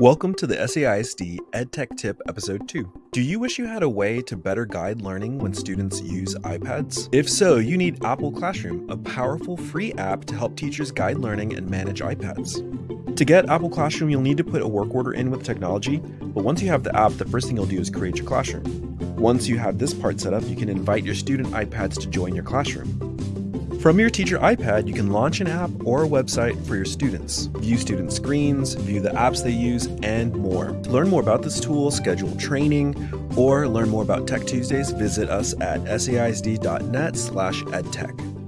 Welcome to the SAISD EdTech Tip Episode 2. Do you wish you had a way to better guide learning when students use iPads? If so, you need Apple Classroom, a powerful free app to help teachers guide learning and manage iPads. To get Apple Classroom, you'll need to put a work order in with technology, but once you have the app, the first thing you'll do is create your classroom. Once you have this part set up, you can invite your student iPads to join your classroom. From your teacher iPad, you can launch an app or a website for your students, view student screens, view the apps they use, and more. To learn more about this tool, schedule training, or learn more about Tech Tuesdays, visit us at saisd.net slash edtech.